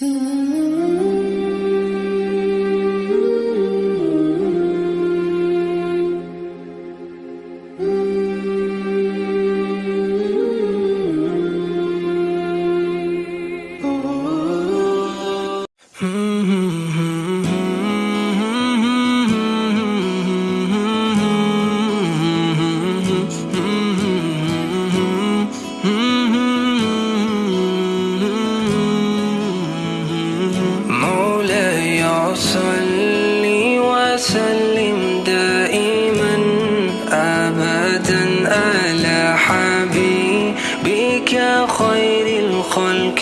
Hmm. صلي وسلم دائما أبدا على حبيبك خير الخلق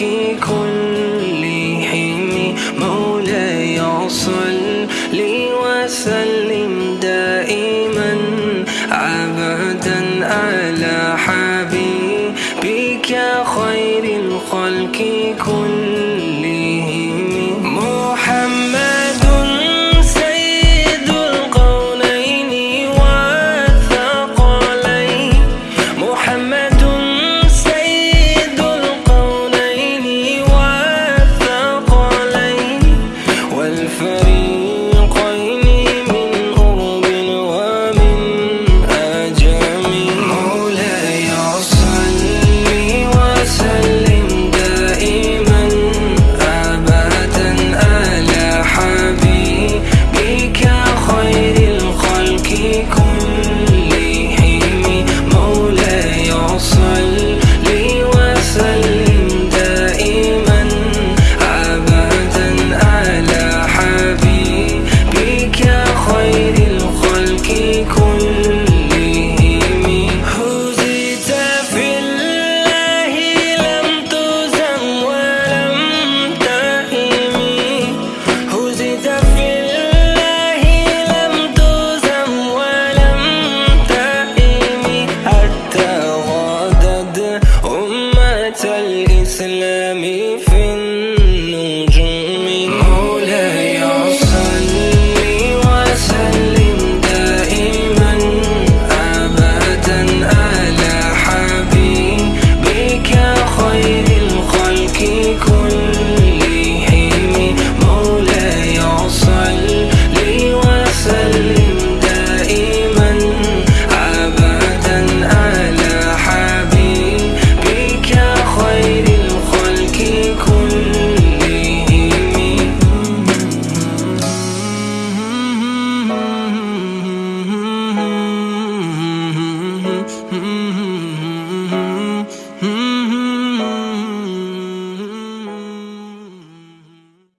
كلهم. مولاي صلي وسلم دائما أبدا على حبيبك خير الخلق كلهم.